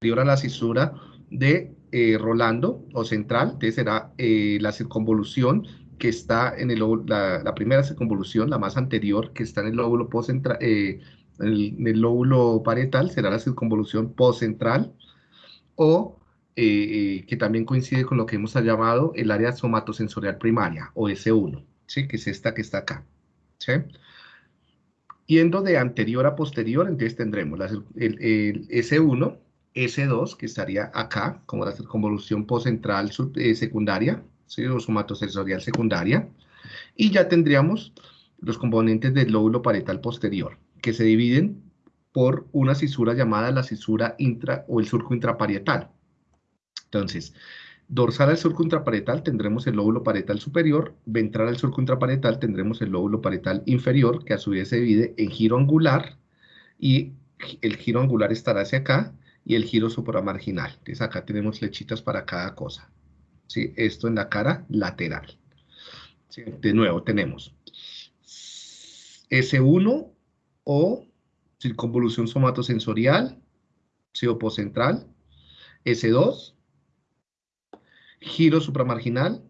a la cisura de eh, Rolando o central, entonces será eh, la circunvolución que está en el la, la, primera circunvolución, la más anterior, que está en el lóbulo postcentral, eh, en, el, lóbulo parietal, será la circunvolución postcentral, o que también coincide con lo que hemos llamado el área somatosensorial primaria, o S1, ¿sí? que es esta que está acá. ¿sí? Yendo de anterior a posterior, entonces tendremos el, el S1, S2, que estaría acá, como la circunvolución postcentral eh, secundaria, ¿sí? o somatosensorial secundaria, y ya tendríamos los componentes del lóbulo parietal posterior, que se dividen por una cisura llamada la cisura intra o el surco intraparietal. Entonces, dorsal al surco intraparietal tendremos el lóbulo parietal superior, ventral al surco intraparietal tendremos el lóbulo parietal inferior, que a su vez se divide en giro angular, y el giro angular estará hacia acá, y el giro supramarginal. Entonces acá tenemos flechitas para cada cosa. ¿sí? Esto en la cara lateral. De nuevo tenemos S1 o circunvolución somatosensorial, central S2, giro supramarginal,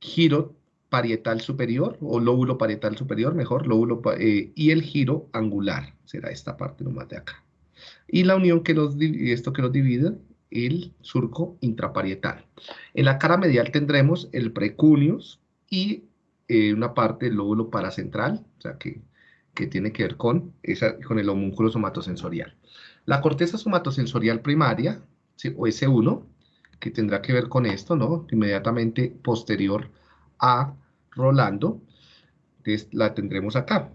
giro parietal superior o lóbulo parietal superior, mejor, lóbulo eh, y el giro angular, será esta parte nomás de acá y la unión que los, esto que los divide, el surco intraparietal. En la cara medial tendremos el precuneus y eh, una parte del lóbulo paracentral, o sea, que, que tiene que ver con, esa, con el homúnculo somatosensorial. La corteza somatosensorial primaria, o S1, que tendrá que ver con esto, ¿no? Inmediatamente posterior a Rolando, la tendremos acá.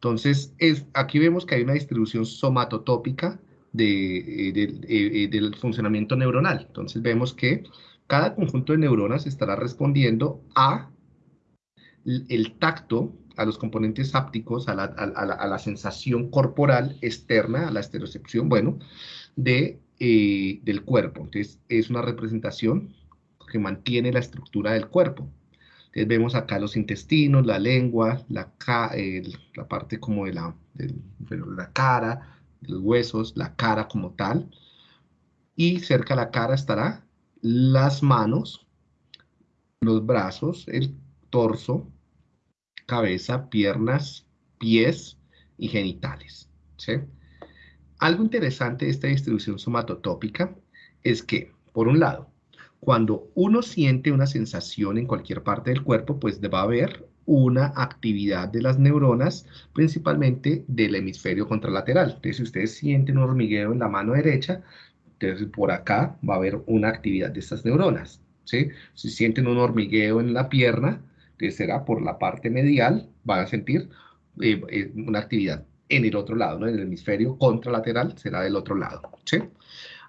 Entonces, es, aquí vemos que hay una distribución somatotópica eh, eh, eh, del funcionamiento neuronal. Entonces, vemos que cada conjunto de neuronas estará respondiendo a el tacto, a los componentes la, a la, a la sensación corporal externa, a la estereocepción, bueno, de, del cuerpo. Entonces, es una representación que mantiene la estructura del cuerpo. Entonces vemos acá los intestinos, la lengua, la, la parte como de la, la cara, los huesos, la cara como tal. Y cerca de la cara estará las manos, los brazos, el torso, cabeza, piernas, pies y genitales. Algo interesante de esta distribución somatotópica es que, por un lado, cuando uno siente una sensación en cualquier parte del cuerpo, pues va a haber una actividad de las neuronas, principalmente del hemisferio contralateral. Entonces, si ustedes sienten un hormigueo en la mano derecha, entonces por acá va a haber una actividad de estas neuronas. ¿sí? Si sienten un hormigueo en la pierna, entonces será por la parte medial, van a sentir eh, eh, una actividad en el otro lado, ¿no? en el hemisferio contralateral será del otro lado. ¿sí?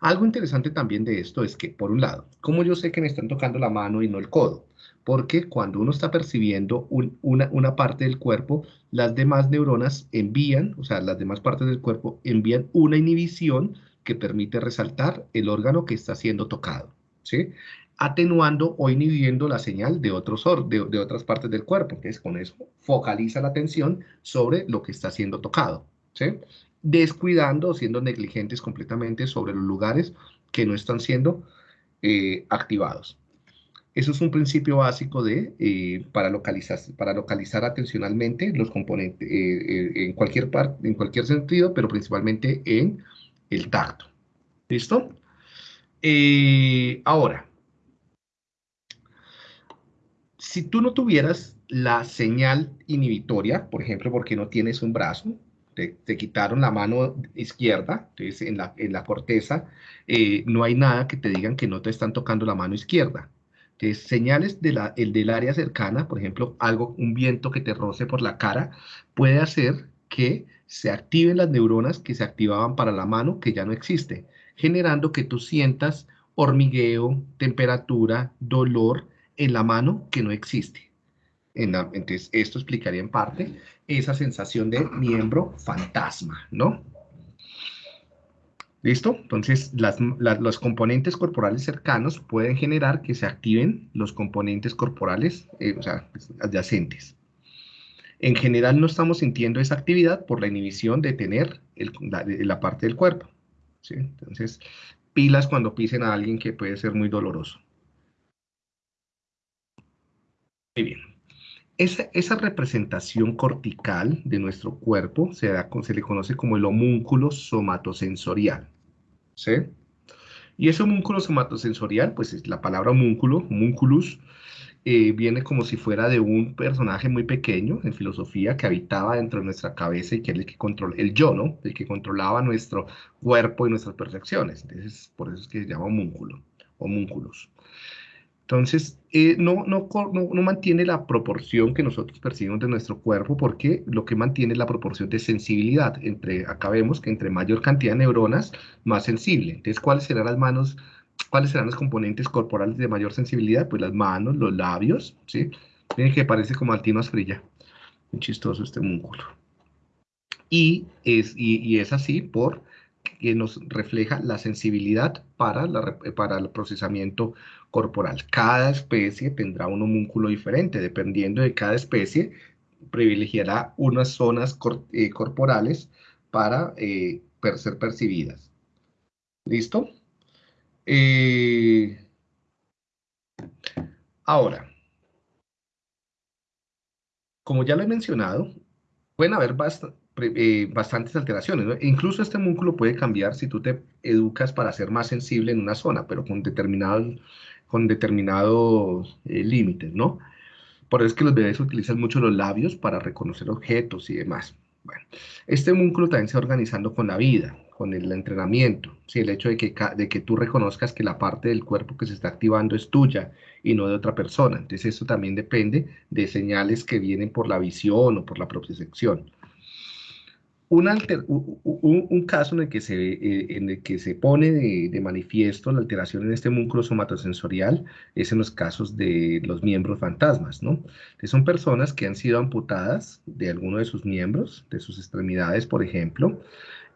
Algo interesante también de esto es que, por un lado, como yo sé que me están tocando la mano y no el codo, porque cuando uno está percibiendo una, una, parte del cuerpo, las demás neuronas envían, o sea, las demás partes del cuerpo envían una inhibición que permite resaltar el órgano que está siendo tocado, ¿sí? atenuando o inhibiendo la señal de, otros de, de otras partes del cuerpo. Entonces, con eso focaliza la atención sobre lo que está siendo tocado. ¿sí? Descuidando siendo negligentes completamente sobre los lugares que no están siendo eh, activados. Eso es un principio básico de, eh, para, localizar, para localizar atencionalmente los componentes eh, en, cualquier parte, en cualquier sentido, pero principalmente en el tacto. ¿Listo? ahora, si tú no tuvieras la señal inhibitoria, por ejemplo, porque no tienes un brazo, te, quitaron la mano izquierda, entonces en la, en la corteza eh, no hay nada que te digan que no te están tocando la mano izquierda. Entonces, señales el del área cercana, por ejemplo, algo, un viento que te roce por la cara, puede hacer que se activen las neuronas que se activaban para la mano, que ya no existe, generando que tú sientas hormigueo, temperatura, dolor en la mano que no existe entonces, esto explicaría en parte esa sensación de miembro fantasma, ¿no? ¿Listo? Entonces, los componentes corporales cercanos pueden generar que se activen los componentes corporales, eh, o sea, adyacentes. En general no estamos sintiendo esa actividad por la inhibición de tener la, parte del cuerpo. ¿sí? Entonces, pilas cuando pisen a alguien que puede ser muy doloroso. Muy bien. Esa, representación cortical de nuestro cuerpo se, le conoce como el homúnculo somatosensorial. ¿Sí? Y ese homúnculo somatosensorial, pues es la palabra homúnculo, homúnculus, eh, viene como si fuera de un personaje muy pequeño en filosofía que habitaba dentro de nuestra cabeza y que era el que controla, el yo, ¿no? El que controlaba nuestro cuerpo y nuestras percepciones. Entonces, por eso es que se llama homúnculo, homúnculos. Entonces, eh, no, no, no, mantiene la proporción que nosotros percibimos de nuestro cuerpo porque lo que mantiene es la proporción de sensibilidad. Entre, acá vemos que entre mayor cantidad de neuronas, más sensible. Entonces, ¿cuáles serán las manos, cuáles serán los componentes corporales de mayor sensibilidad? Pues las manos, los labios, ¿sí? Miren que parece como altino asfrilla. Muy chistoso este músculo. Y es, y es así por que nos refleja la sensibilidad para, la, para el procesamiento corporal. Cada especie tendrá un homúnculo diferente, dependiendo de cada especie, privilegiará unas zonas eh, corporales para eh, ser percibidas. ¿Listo? Eh, ahora, como ya lo he mencionado, pueden haber bastante eh, bastantes alteraciones. Incluso este músculo puede cambiar si tú te educas para ser más sensible en una zona, pero con determinados, con determinados eh, límites, ¿no? Por eso es que los bebés utilizan mucho los labios para reconocer objetos y demás. Bueno, este músculo también se va organizando con la vida, con el entrenamiento. ¿sí? El hecho de que, de que tú reconozcas que la parte del cuerpo que se está activando es tuya y no de otra persona. Entonces, eso también depende de señales que vienen por la visión o por la propiocepción un, caso en el que se, eh, en el que se pone de, manifiesto la alteración en este músculo somatosensorial es en los casos de los miembros fantasmas, ¿no? Que son personas que han sido amputadas de alguno de sus miembros, de sus extremidades, por ejemplo,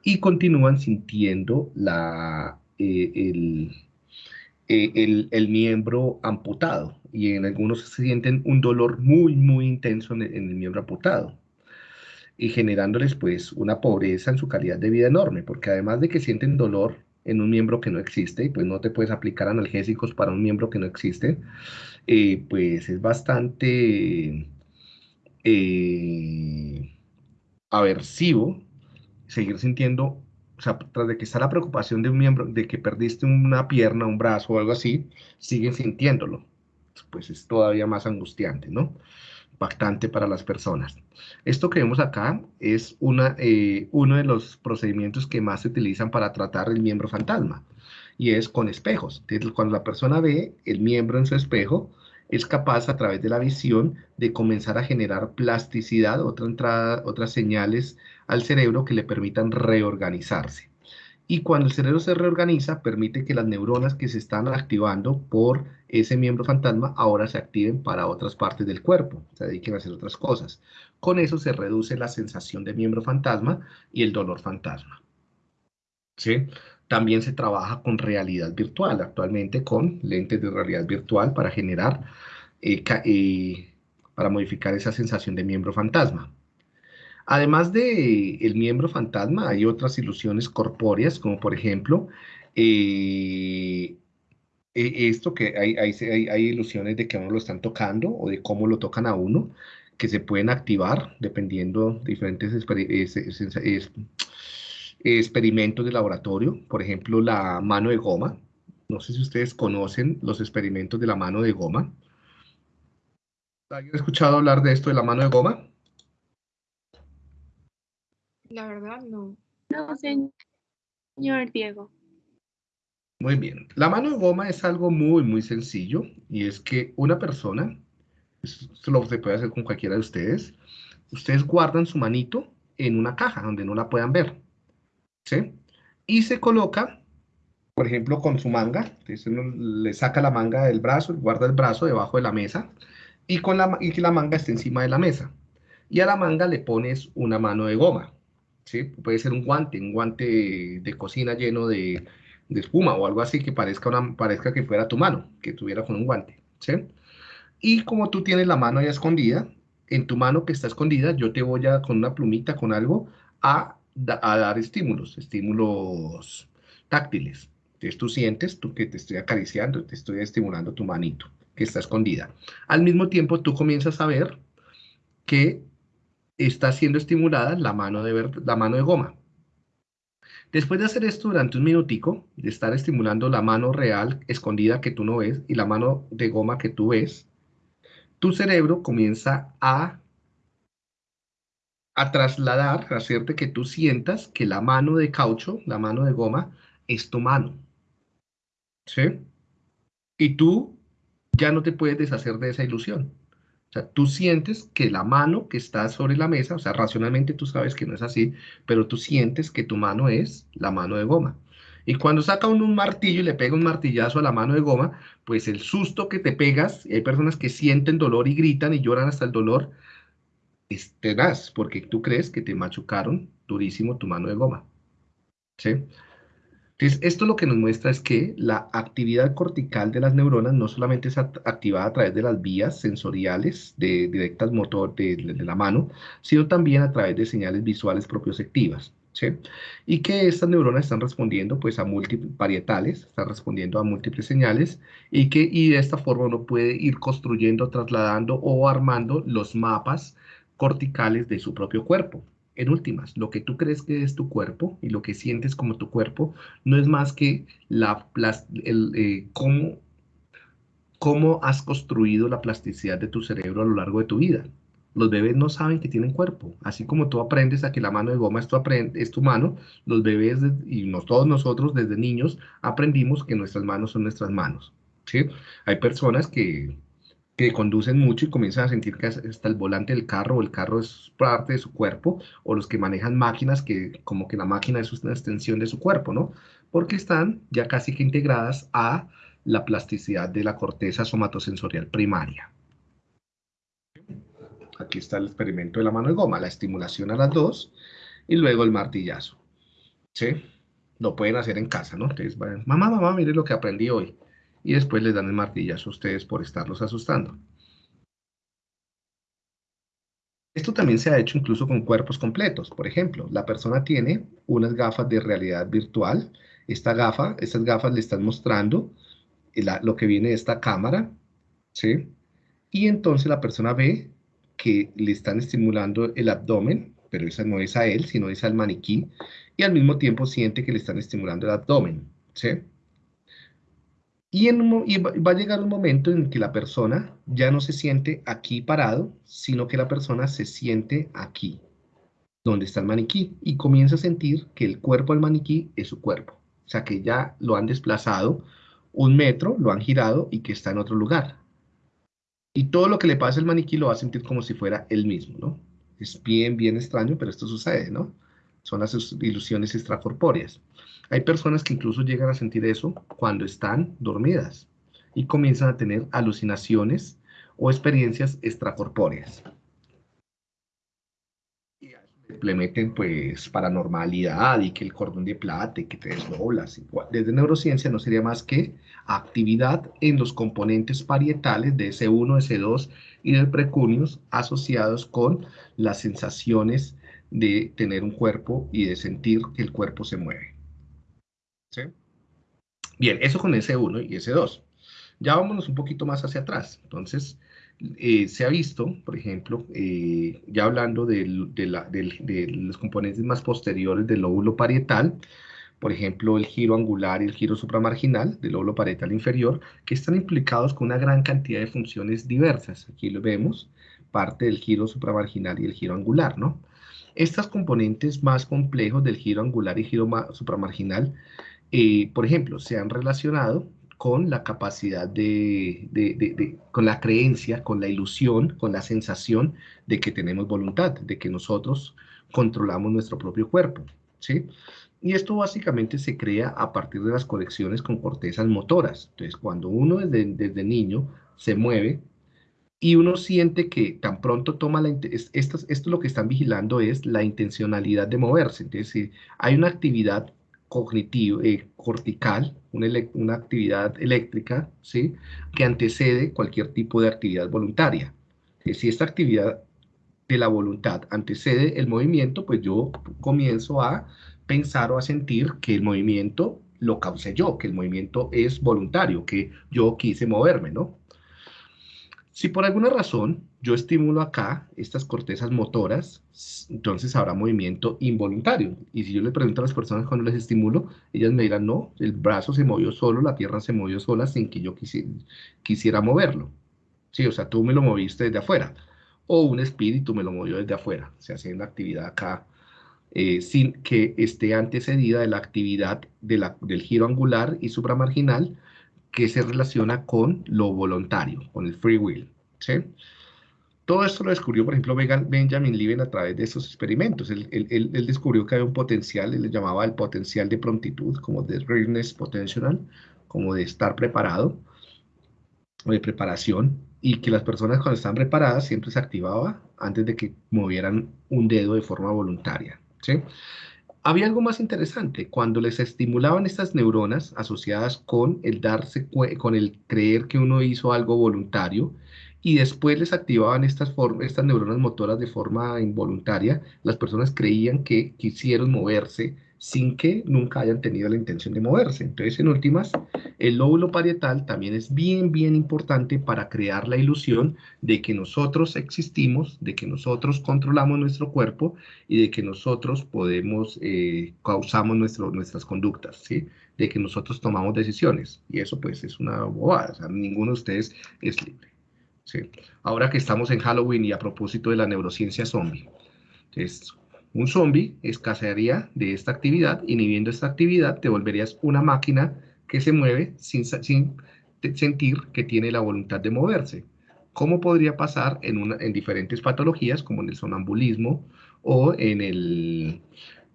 y continúan sintiendo la, eh, eh, el, el, miembro amputado y en algunos se sienten un dolor muy, muy intenso en el miembro amputado y generándoles pues una pobreza en su calidad de vida enorme, porque además de que sienten dolor en un miembro que no existe, pues no te puedes aplicar analgésicos para un miembro que no existe, eh, pues es bastante eh, aversivo seguir sintiendo, o sea, tras de que está la preocupación de un miembro, de que perdiste una pierna, un brazo o algo así, siguen sintiéndolo, pues es todavía más angustiante, ¿no? Impactante para las personas. Esto que vemos acá es una, eh, uno de los procedimientos que más se utilizan para tratar el miembro fantasma y es con espejos. Cuando la persona ve el miembro en su espejo, es capaz a través de la visión de comenzar a generar plasticidad, otra entrada, otras señales al cerebro que le permitan reorganizarse. Y cuando el cerebro se reorganiza, permite que las neuronas que se están activando por ese miembro fantasma ahora se activen para otras partes del cuerpo, se dediquen a hacer otras cosas. Con eso se reduce la sensación de miembro fantasma y el dolor fantasma. ¿Sí? También se trabaja con realidad virtual, actualmente con lentes de realidad virtual para generar, eh, eh, para modificar esa sensación de miembro fantasma. Además de el miembro fantasma, hay otras ilusiones corpóreas, como por ejemplo, eh, e, esto que hay, hay, ilusiones de que a uno lo están tocando o de cómo lo tocan a uno, que se pueden activar dependiendo de diferentes experimentos de laboratorio. Por ejemplo, la mano de goma. No sé si ustedes conocen los experimentos de la mano de goma. ¿Alguien ha escuchado hablar de esto de la mano de goma? La verdad, no. No, señor Diego. Muy bien. La mano de goma es algo muy, muy sencillo y es que una persona, esto lo se puede hacer con cualquiera de ustedes, ustedes guardan su manito en una caja donde no la puedan ver, ¿sí? Y se coloca, por ejemplo, con su manga, entonces uno le saca la manga del brazo, guarda el brazo debajo de la mesa y, con la, y que la manga esté encima de la mesa. Y a la manga le pones una mano de goma. ¿Sí? Puede ser un guante, un guante de cocina lleno de, espuma o algo así que parezca, una, parezca que fuera tu mano, que tuviera con un guante, ¿sí? Y como tú tienes la mano ya escondida, en tu mano que está escondida, yo te voy a, con una plumita, con algo, a, a dar estímulos, estímulos táctiles. Entonces tú sientes tú que te estoy acariciando, te estoy estimulando tu manito, que está escondida. Al mismo tiempo tú comienzas a ver que está siendo estimulada la mano de, la mano de goma. Después de hacer esto durante un minutico, de estar estimulando la mano real escondida que tú no ves y la mano de goma que tú ves, tu cerebro comienza a, a trasladar, a hacerte que tú sientas que la mano de caucho, la mano de goma, es tu mano. ¿Sí? Y tú ya no te puedes deshacer de esa ilusión. Sea, tú sientes que la mano que está sobre la mesa, o sea, racionalmente tú sabes que no es así, pero tú sientes que tu mano es la mano de goma. Y cuando saca uno un martillo y le pega un martillazo a la mano de goma, pues el susto que te pegas, hay personas que sienten dolor y gritan y lloran hasta el dolor, es tenaz, porque tú crees que te machucaron durísimo tu mano de goma. ¿Sí? Entonces, esto lo que nos muestra es que la actividad cortical de las neuronas no solamente es activada a través de las vías sensoriales de directas motor de, la mano, sino también a través de señales visuales propioceptivas. ¿sí? Y que estas neuronas están respondiendo pues a múltiples parietales, están respondiendo a múltiples señales y que y de esta forma uno puede ir construyendo, trasladando o armando los mapas corticales de su propio cuerpo. En últimas, lo que tú crees que es tu cuerpo y lo que sientes como tu cuerpo no es más que la, el, eh, cómo, cómo has construido la plasticidad de tu cerebro a lo largo de tu vida. Los bebés no saben que tienen cuerpo. Así como tú aprendes a que la mano de goma es tu, es tu mano, los bebés y todos nosotros desde niños aprendimos que nuestras manos son nuestras manos. ¿sí? Hay personas que que conducen mucho y comienzan a sentir que hasta el volante del carro o el carro es parte de su cuerpo, o los que manejan máquinas que como que la máquina es una extensión de su cuerpo, ¿no? Porque están ya casi que integradas a la plasticidad de la corteza somatosensorial primaria. Aquí está el experimento de la mano de goma, la estimulación a las dos y luego el martillazo. ¿Sí? Lo pueden hacer en casa, ¿no? Entonces, mamá, mamá, mire lo que aprendí hoy y después les dan el martillazo a ustedes por estarlos asustando. Esto también se ha hecho incluso con cuerpos completos. Por ejemplo, la persona tiene unas gafas de realidad virtual. Esta gafa, estas gafas le están mostrando lo que viene de esta cámara, ¿sí? Y entonces la persona ve que le están estimulando el abdomen, pero esa no es a él, sino es al maniquí, y al mismo tiempo siente que le están estimulando el abdomen, ¿sí? Y, va a llegar un momento en que la persona ya no se siente aquí parado, sino que la persona se siente aquí, donde está el maniquí, y comienza a sentir que el cuerpo del maniquí es su cuerpo. O sea, que ya lo han desplazado un metro, lo han girado y que está en otro lugar. Y todo lo que le pasa al maniquí lo va a sentir como si fuera él mismo, ¿no? Es bien, bien extraño, pero esto sucede, ¿no? Son las ilusiones extracorpóreas. Hay personas que incluso llegan a sentir eso cuando están dormidas y comienzan a tener alucinaciones o experiencias extracorpóreas. Y le meten pues paranormalidad y que el cordón de plata y que te desdoblas. Desde neurociencia no sería más que actividad en los componentes parietales de S1, S2 y del precunios asociados con las sensaciones de tener un cuerpo y de sentir que el cuerpo se mueve. Bien, eso con S1 y S2. Ya vámonos un poquito más hacia atrás. Entonces, eh, se ha visto, por ejemplo, eh, ya hablando de, los componentes más posteriores del lóbulo parietal, por ejemplo, el giro angular y el giro supramarginal del lóbulo parietal inferior, que están implicados con una gran cantidad de funciones diversas. Aquí lo vemos, parte del giro supramarginal y el giro angular, ¿no? Estos componentes más complejos del giro angular y giro supramarginal eh, por ejemplo, se han relacionado con la capacidad de, con la creencia, con la ilusión, con la sensación de que tenemos voluntad, de que nosotros controlamos nuestro propio cuerpo, ¿sí? Y esto básicamente se crea a partir de las conexiones con cortezas motoras. Entonces, cuando uno desde niño se mueve y uno siente que tan pronto toma la... Esto, esto lo que están vigilando es la intencionalidad de moverse. Entonces, si hay una actividad cognitivo, eh, cortical, una, una, actividad eléctrica, ¿sí? que antecede cualquier tipo de actividad voluntaria. si esta actividad de la voluntad antecede el movimiento, pues yo comienzo a pensar o a sentir que el movimiento lo causé yo, que el movimiento es voluntario, que yo quise moverme, ¿no? Si por alguna razón yo estimulo acá estas cortezas motoras, entonces habrá movimiento involuntario. Y si yo le pregunto a las personas cuando les estimulo, ellas me dirán, no, el brazo se movió solo, la tierra se movió sola sin que yo quisiera moverlo. Sí, o sea, tú me lo moviste desde afuera. O un espíritu me lo movió desde afuera. Se hace una actividad acá eh, sin que esté antecedida de la actividad del giro angular y supramarginal que se relaciona con lo voluntario, con el free will. ¿sí? Todo esto lo descubrió, por ejemplo, Benjamin Lieben a través de esos experimentos. Él, descubrió que había un potencial, él le llamaba el potencial de prontitud, como de readiness potential, como de estar preparado, o de preparación, y que las personas cuando estaban preparadas siempre se activaba antes de que movieran un dedo de forma voluntaria. Había algo más interesante, cuando les estimulaban estas neuronas asociadas con el darse, con el creer que uno hizo algo voluntario, y después les activaban estas, estas neuronas motoras de forma involuntaria, las personas creían que quisieron moverse sin que nunca hayan tenido la intención de moverse. Entonces, en últimas, el lóbulo parietal también es bien, bien importante para crear la ilusión de que nosotros existimos, de que nosotros controlamos nuestro cuerpo y de que nosotros podemos, eh, causamos nuestras conductas, ¿sí? de que nosotros tomamos decisiones. Y eso pues es una bobada, o ninguno de ustedes es libre. ¿sí? Ahora que estamos en Halloween y a propósito de la neurociencia zombie. Entonces, un zombie escasearía de esta actividad, inhibiendo esta actividad, te volverías una máquina que se mueve sin, sentir que tiene la voluntad de moverse. ¿Cómo podría pasar en, diferentes patologías, como en el sonambulismo o en, eh,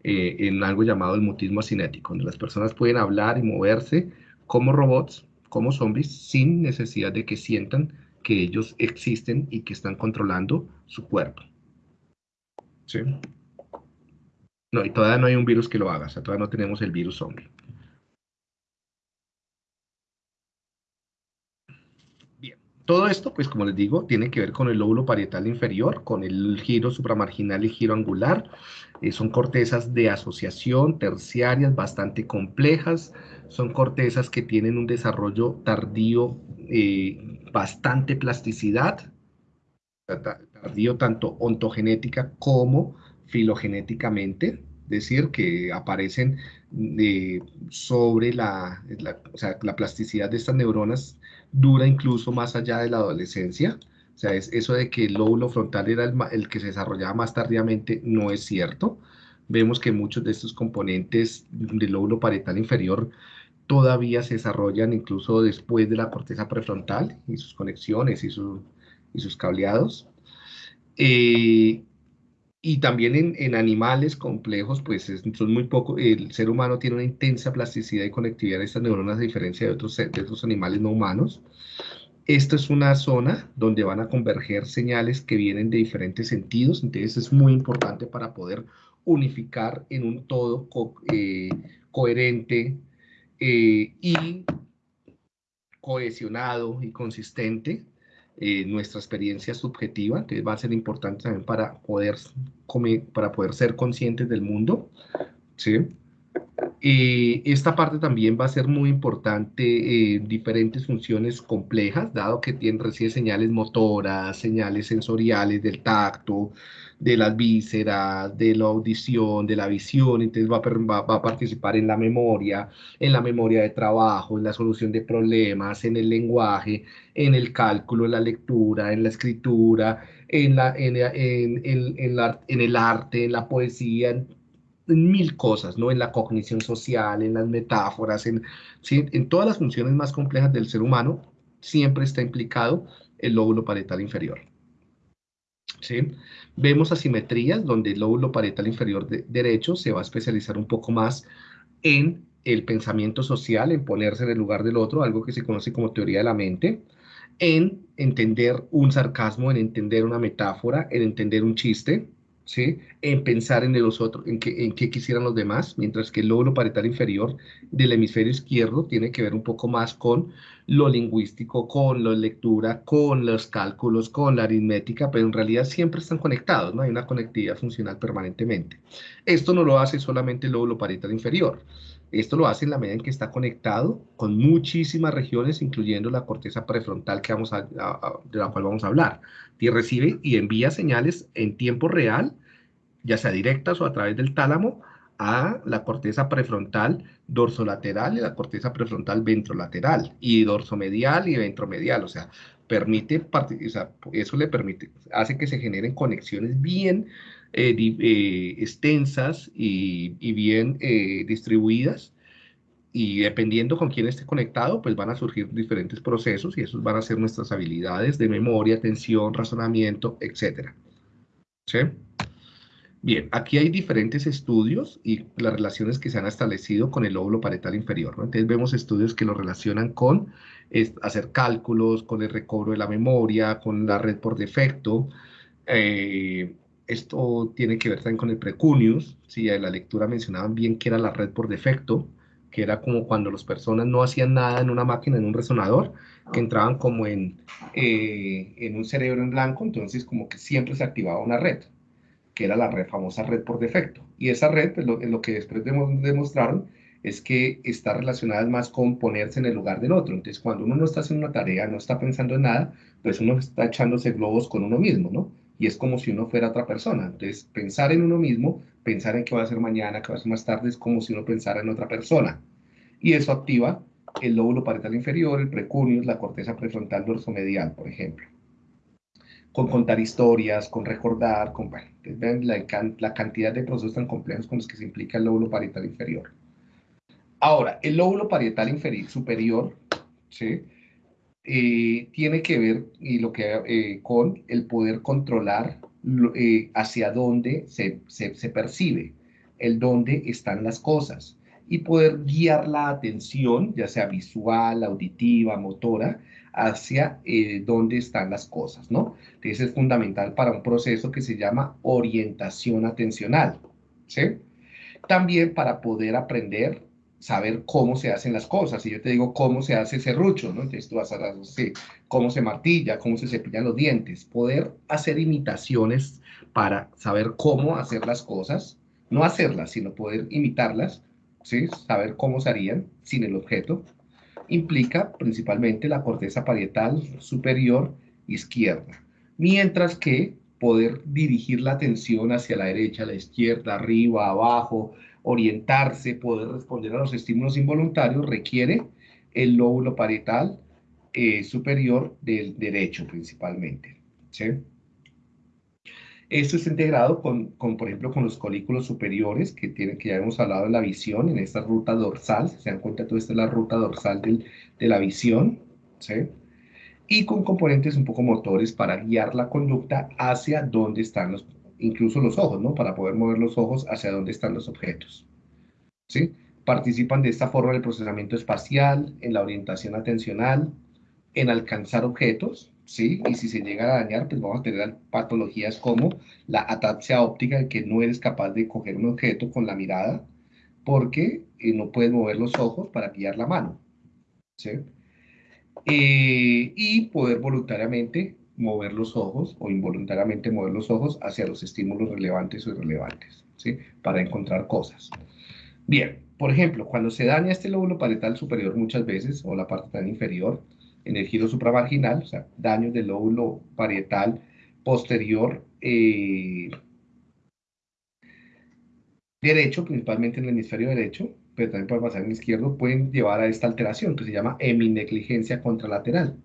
en algo llamado el mutismo asinético, donde las personas pueden hablar y moverse como robots, como zombies, sin necesidad de que sientan que ellos existen y que están controlando su cuerpo. ¿Sí? No, y todavía no hay un virus que lo haga, o sea, todavía no tenemos el virus zombie. Bien, todo esto, pues como les digo, tiene que ver con el lóbulo parietal inferior, con el giro supramarginal y giro angular. Eh, son cortezas de asociación terciarias bastante complejas, son cortezas que tienen un desarrollo tardío, eh, bastante plasticidad, tardío tanto ontogenética como filogenéticamente, decir, que aparecen eh, sobre la, o sea, la plasticidad de estas neuronas dura incluso más allá de la adolescencia. O sea, es eso de que el lóbulo frontal era el, el que se desarrollaba más tardíamente no es cierto. Vemos que muchos de estos componentes del lóbulo parietal inferior todavía se desarrollan incluso después de la corteza prefrontal y sus conexiones y, y sus cableados. Eh, y también en, animales complejos, pues son muy poco, el ser humano tiene una intensa plasticidad y conectividad de estas neuronas a diferencia de otros, de otros animales no humanos. Esta es una zona donde van a converger señales que vienen de diferentes sentidos, entonces es muy importante para poder unificar en un todo eh, coherente eh, y cohesionado y consistente eh, nuestra experiencia subjetiva, entonces va a ser importante también para poder, para poder ser conscientes del mundo, ¿sí? Eh, esta parte también va a ser muy importante en diferentes funciones complejas, dado que tiene, recibe señales motoras, señales sensoriales del tacto, de las vísceras, de la audición, de la visión, entonces va a, va, a, participar en la memoria, en la memoria de trabajo, en la solución de problemas, en el lenguaje, en el cálculo, en la lectura, en la escritura, en, la, en, en, en, la, en el arte, en la poesía, en, mil cosas, ¿no? En la cognición social, en las metáforas, en, en todas las funciones más complejas del ser humano, siempre está implicado el lóbulo parietal inferior. ¿Sí? Vemos asimetrías donde el lóbulo parietal inferior derecho se va a especializar un poco más en el pensamiento social, en ponerse en el lugar del otro, algo que se conoce como teoría de la mente, en entender un sarcasmo, en entender una metáfora, en entender un chiste, en pensar en los otros, en qué, quisieran los demás, mientras que el lóbulo parietal inferior del hemisferio izquierdo tiene que ver un poco más con lo lingüístico, con la lectura, con los cálculos, con la aritmética, pero en realidad siempre están conectados, ¿no? Hay una conectividad funcional permanentemente. Esto no lo hace solamente el lóbulo parietal inferior. Esto lo hace en la medida en que está conectado con muchísimas regiones, incluyendo la corteza prefrontal que de la cual vamos a hablar. Y recibe y envía señales en tiempo real, ya sea directas o a través del tálamo, a la corteza prefrontal dorsolateral y la corteza prefrontal ventrolateral, y dorsomedial y ventromedial, o sea, permite, o sea, eso le permite, hace que se generen conexiones bien eh, eh, extensas y, bien eh, distribuidas, y dependiendo con quién esté conectado, pues van a surgir diferentes procesos y esos van a ser nuestras habilidades de memoria, atención, razonamiento, etc. ¿Sí? Bien, aquí hay diferentes estudios y las relaciones que se han establecido con el lóbulo parietal inferior. Entonces vemos estudios que lo relacionan con hacer cálculos, con el recobro de la memoria, con la red por defecto. Eh, esto tiene que ver también con el precunius. ¿sí? En la lectura mencionaban bien que era la red por defecto, que era como cuando las personas no hacían nada en una máquina, en un resonador, que entraban como en, eh, en un cerebro en blanco, entonces como que siempre se activaba una red que era la red, famosa red por defecto. Y esa red, pues, lo, lo que después demostraron, es que está relacionada más con ponerse en el lugar del otro. Entonces, cuando uno no está haciendo una tarea, no está pensando en nada, pues uno está echándose globos con uno mismo, ¿no? Y es como si uno fuera otra persona. Entonces, pensar en uno mismo, pensar en qué va a ser mañana, qué va a ser más tarde, es como si uno pensara en otra persona. Y eso activa el lóbulo parietal inferior, el precuneus, la corteza prefrontal dorsomedial, por ejemplo con contar historias, con recordar, con, bueno, ven la, la, cantidad de procesos tan complejos con los que se implica el lóbulo parietal inferior. Ahora, el lóbulo parietal inferior, superior, ¿sí? Eh, tiene que ver y lo que, eh, con el poder controlar eh, hacia dónde se, se, percibe, el dónde están las cosas y poder guiar la atención, ya sea visual, auditiva, motora, hacia eh, dónde están las cosas, ¿no? Entonces es fundamental para un proceso que se llama orientación atencional, ¿sí? También para poder aprender, saber cómo se hacen las cosas. Si yo te digo cómo se hace serrucho, ¿no? Entonces tú vas a decir cómo se martilla, cómo se cepillan los dientes. Poder hacer imitaciones para saber cómo hacer las cosas, no hacerlas, sino poder imitarlas, ¿sí? Saber cómo se harían sin el objeto implica principalmente la corteza parietal superior izquierda, mientras que poder dirigir la atención hacia la derecha, la izquierda, arriba, abajo, orientarse, poder responder a los estímulos involuntarios requiere el lóbulo parietal eh, superior del derecho principalmente. ¿sí? Esto está integrado con, con, por ejemplo, con los colículos superiores que, tienen, que ya hemos hablado de la visión en esta ruta dorsal. Se dan cuenta, toda esta es la ruta dorsal del, de la visión. ¿sí? Y con componentes un poco motores para guiar la conducta hacia dónde están los, incluso los ojos, ¿no? Para poder mover los ojos hacia dónde están los objetos. ¿sí? Participan de esta forma en el procesamiento espacial, en la orientación atencional, en alcanzar objetos, ¿sí? Y si se llega a dañar, pues vamos a tener patologías como la ataxia óptica, que no eres capaz de coger un objeto con la mirada, porque eh, no puedes mover los ojos para guiar la mano, ¿sí? Eh, y poder voluntariamente mover los ojos o involuntariamente mover los ojos hacia los estímulos relevantes o irrelevantes, ¿sí? Para encontrar cosas. Bien, por ejemplo, cuando se daña este lóbulo parietal superior muchas veces, o la parte tan inferior, en el giro supramarginal, o sea, daños del lóbulo parietal posterior eh, derecho, principalmente en el hemisferio derecho, pero también puede pasar en el izquierdo, pueden llevar a esta alteración que se llama heminegligencia contralateral.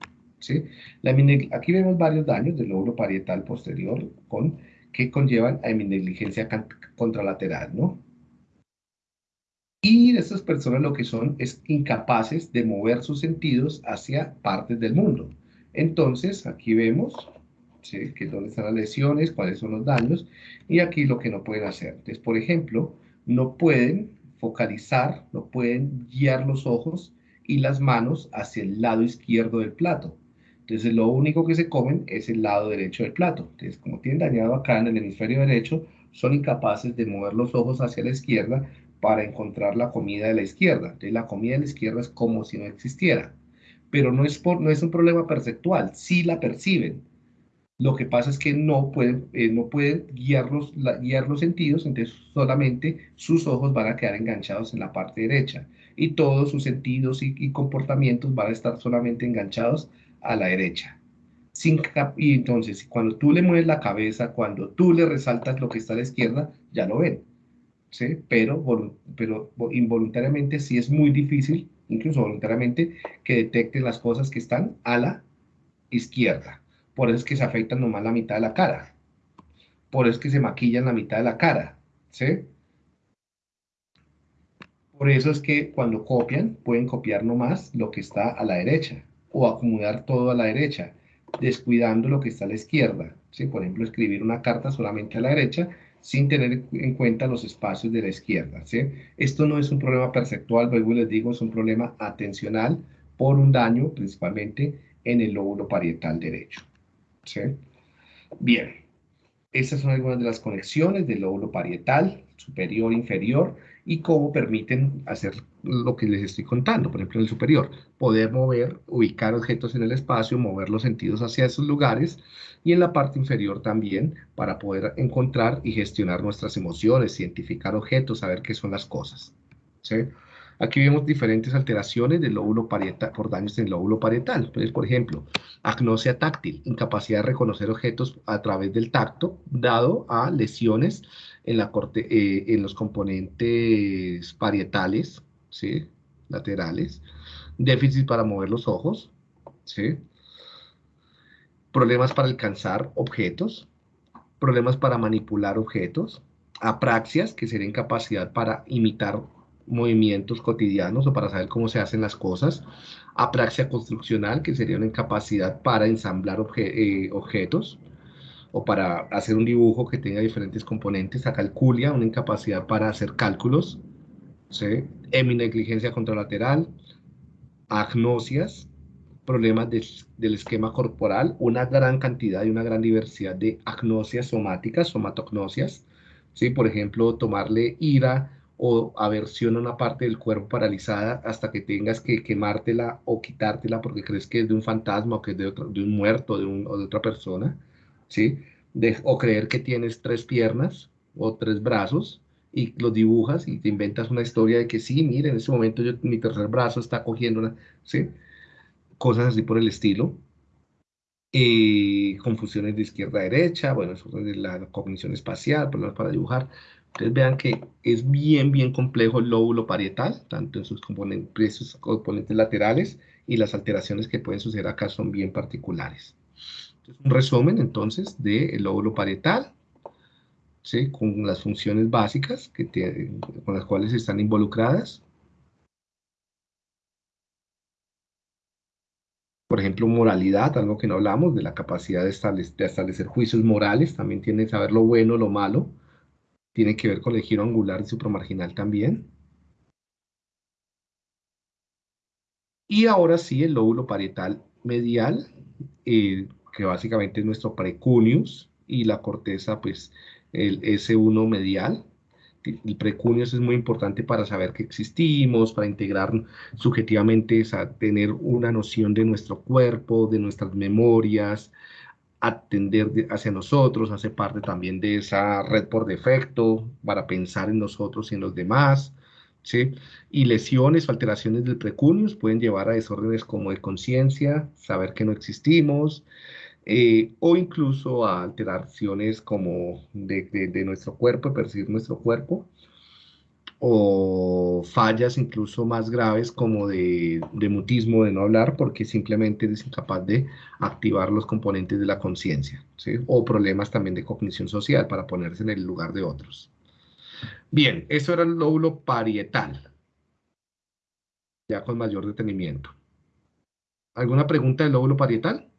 ¿Sí? La aquí vemos varios daños del lóbulo parietal posterior con, que conllevan a heminegligencia contralateral, ¿no? Y estas personas lo que son es incapaces de mover sus sentidos hacia partes del mundo. Entonces, aquí vemos ¿sí? que dónde están las lesiones, cuáles son los daños, y aquí lo que no pueden hacer. Entonces, por ejemplo, no pueden focalizar, no pueden guiar los ojos y las manos hacia el lado izquierdo del plato. Entonces, lo único que se comen es el lado derecho del plato. Entonces, como tienen dañado acá en el hemisferio derecho, son incapaces de mover los ojos hacia la izquierda para encontrar la comida de la izquierda. Entonces la comida de la izquierda es como si no existiera. Pero no es, por, no es un problema perceptual, sí la perciben. Lo que pasa es que no pueden, eh, no pueden guiar, los, guiar los sentidos, entonces solamente sus ojos van a quedar enganchados en la parte derecha y todos sus sentidos y, comportamientos van a estar solamente enganchados a la derecha. Y entonces, cuando tú le mueves la cabeza, cuando tú le resaltas lo que está a la izquierda, ya lo ven. ¿sí? Pero, pero involuntariamente sí es muy difícil, incluso voluntariamente, que detecten las cosas que están a la izquierda. Por eso es que se afectan nomás la mitad de la cara. Por eso es que se maquillan la mitad de la cara. ¿Sí? Por eso es que cuando copian, pueden copiar nomás lo que está a la derecha o acomodar todo a la derecha, descuidando lo que está a la izquierda. ¿sí? Por ejemplo, escribir una carta solamente a la derecha sin tener en cuenta los espacios de la izquierda. ¿sí? Esto no es un problema perceptual, luego les digo, es un problema atencional por un daño principalmente en el lóbulo parietal derecho. ¿sí? Bien, estas son algunas de las conexiones del lóbulo parietal superior e inferior y cómo permiten hacer lo que les estoy contando, por ejemplo en el superior, poder mover, ubicar objetos en el espacio, mover los sentidos hacia esos lugares y en la parte inferior también para poder encontrar y gestionar nuestras emociones, identificar objetos, saber qué son las cosas. Aquí vemos diferentes alteraciones del lóbulo parietal, por daños en el lóbulo parietal. Por ejemplo, agnosia táctil, incapacidad de reconocer objetos a través del tacto, dado a lesiones en, la corte, eh, en los componentes parietales, ¿sí? laterales, déficit para mover los ojos, ¿sí? problemas para alcanzar objetos, problemas para manipular objetos, apraxias, que sería incapacidad para imitar movimientos cotidianos o para saber cómo se hacen las cosas, apraxia construccional, que sería una incapacidad para ensamblar eh, objetos o para hacer un dibujo que tenga diferentes componentes, acalculia, una incapacidad para hacer cálculos, ¿sí? heminegligencia contralateral, agnosias, problemas del esquema corporal, una gran cantidad y una gran diversidad de agnosias somáticas, somatognosias, ¿sí? por ejemplo, tomarle ira o aversión a una parte del cuerpo paralizada hasta que tengas que quemártela o quitártela porque crees que es de un fantasma o que es de, de un muerto de un, o de otra persona, ¿sí? O creer que tienes tres piernas o tres brazos y los dibujas y te inventas una historia de que sí, mire, en ese momento yo, mi tercer brazo está cogiendo una, ¿sí? Cosas así por el estilo. Eh, confusiones de izquierda a derecha, bueno, eso es la cognición espacial, problemas para dibujar, Ustedes vean que es bien, bien complejo el lóbulo parietal, tanto en sus componentes, sus componentes laterales y las alteraciones que pueden suceder acá son bien particulares. Un resumen entonces del lóbulo parietal, ¿sí? con las funciones básicas que con las cuales están involucradas. Por ejemplo, moralidad, algo que no hablamos, de la capacidad de establecer, de establecer juicios morales, también tiene que saber lo bueno, lo malo, tiene que ver con el giro angular y supramarginal también. Y ahora sí, el lóbulo parietal medial, eh, que básicamente es nuestro precuneus, y la corteza, pues, el S1 medial. El precuneus es muy importante para saber que existimos, para integrar subjetivamente, a tener una noción de nuestro cuerpo, de nuestras memorias, atender hacia nosotros, hace parte también de esa red por defecto para pensar en nosotros y en los demás, ¿sí? Y lesiones o alteraciones del precunius pueden llevar a desórdenes como de conciencia, saber que no existimos, eh, o incluso a alteraciones como de, de nuestro cuerpo, percibir nuestro cuerpo, o fallas incluso más graves como de, mutismo, de no hablar, porque simplemente es incapaz de activar los componentes de la conciencia, o problemas también de cognición social para ponerse en el lugar de otros. Bien, eso era el lóbulo parietal, ya con mayor detenimiento. ¿Alguna pregunta del lóbulo parietal?